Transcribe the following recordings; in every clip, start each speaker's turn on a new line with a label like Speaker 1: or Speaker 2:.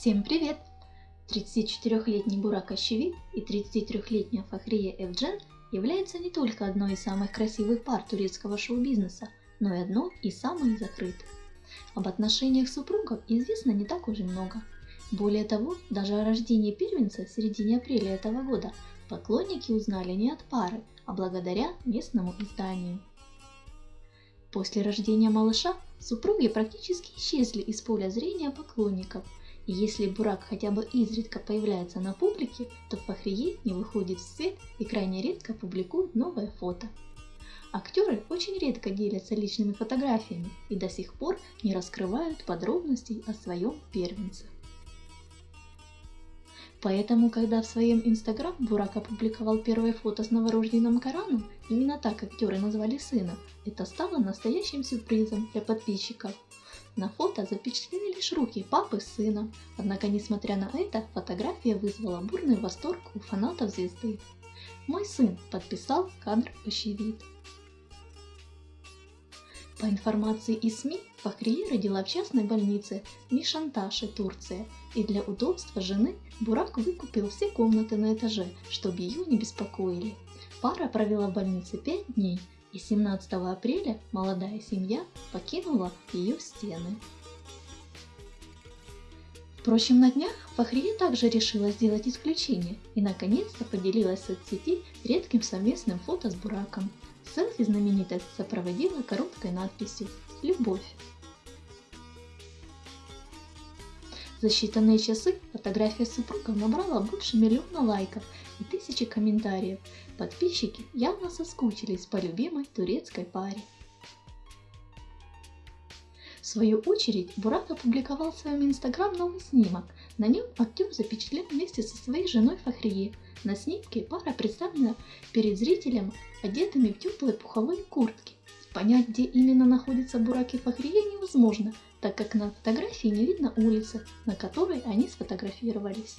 Speaker 1: Всем привет! 34-летний Бурак Ащевит и 33-летняя Фахрия Эвджен являются не только одной из самых красивых пар турецкого шоу-бизнеса, но и одной из самых закрытых. Об отношениях супругов известно не так уже много. Более того, даже о рождении первенца в середине апреля этого года поклонники узнали не от пары, а благодаря местному изданию. После рождения малыша супруги практически исчезли из поля зрения поклонников, и если Бурак хотя бы изредка появляется на публике, то Фахрие не выходит в свет и крайне редко публикует новое фото. Актеры очень редко делятся личными фотографиями и до сих пор не раскрывают подробностей о своем первенце. Поэтому, когда в своем инстаграм Бурак опубликовал первое фото с новорожденным Кораном, именно так актеры назвали сына, это стало настоящим сюрпризом для подписчиков. На фото запечатлены лишь руки папы с сыном, однако несмотря на это, фотография вызвала бурный восторг у фанатов звезды. Мой сын подписал кадр очевид. По информации из СМИ, Фахрие родила в частной больнице Мишанташе, Турция, и для удобства жены Бурак выкупил все комнаты на этаже, чтобы ее не беспокоили. Пара провела в больнице 5 дней, и 17 апреля молодая семья покинула ее стены. Впрочем, на днях Фахрия также решила сделать исключение и наконец-то поделилась в соцсети редким совместным фото с Бураком. Селфи знаменитость сопроводила короткой надписью «Любовь». За считанные часы фотография супругов набрала больше миллиона лайков и тысячи комментариев. Подписчики явно соскучились по любимой турецкой паре. В свою очередь, Бурак опубликовал в своем инстаграм новый снимок. На нем актер запечатлен вместе со своей женой Фахрие. На снимке пара представлена перед зрителем одетыми в теплые пуховые куртки. Понять, где именно находится Бурак и Фахрие невозможно, так как на фотографии не видно улицы, на которой они сфотографировались.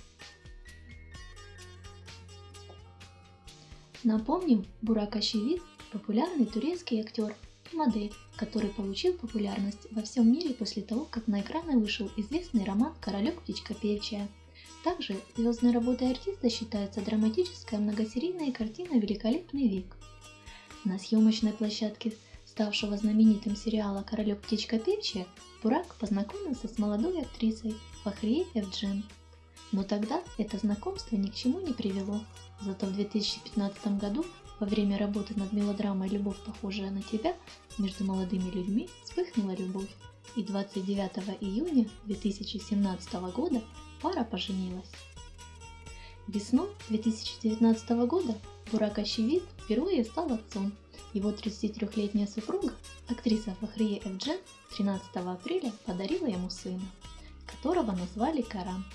Speaker 1: Напомним, Бурак Ащевид – популярный турецкий актер и модель, который получил популярность во всем мире после того, как на экраны вышел известный роман «Королек птичка певчая». Также звездной работой артиста считается драматическая многосерийная картина «Великолепный век». На съемочной площадке ставшего знаменитым сериала «Королек птичка певчая», Бурак познакомился с молодой актрисой Фахри Эвджен. Но тогда это знакомство ни к чему не привело. Зато в 2015 году, во время работы над мелодрамой «Любовь, похожая на тебя», между молодыми людьми вспыхнула любовь. И 29 июня 2017 года пара поженилась. Весной 2019 года Бурак Ащевид впервые стал отцом. Его 33-летняя супруга, актриса Фахрия Эвджен, 13 апреля подарила ему сына, которого назвали Карам.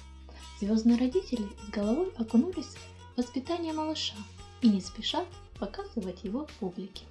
Speaker 1: Звездные родители с головой окунулись в воспитание малыша и не спешат показывать его публике.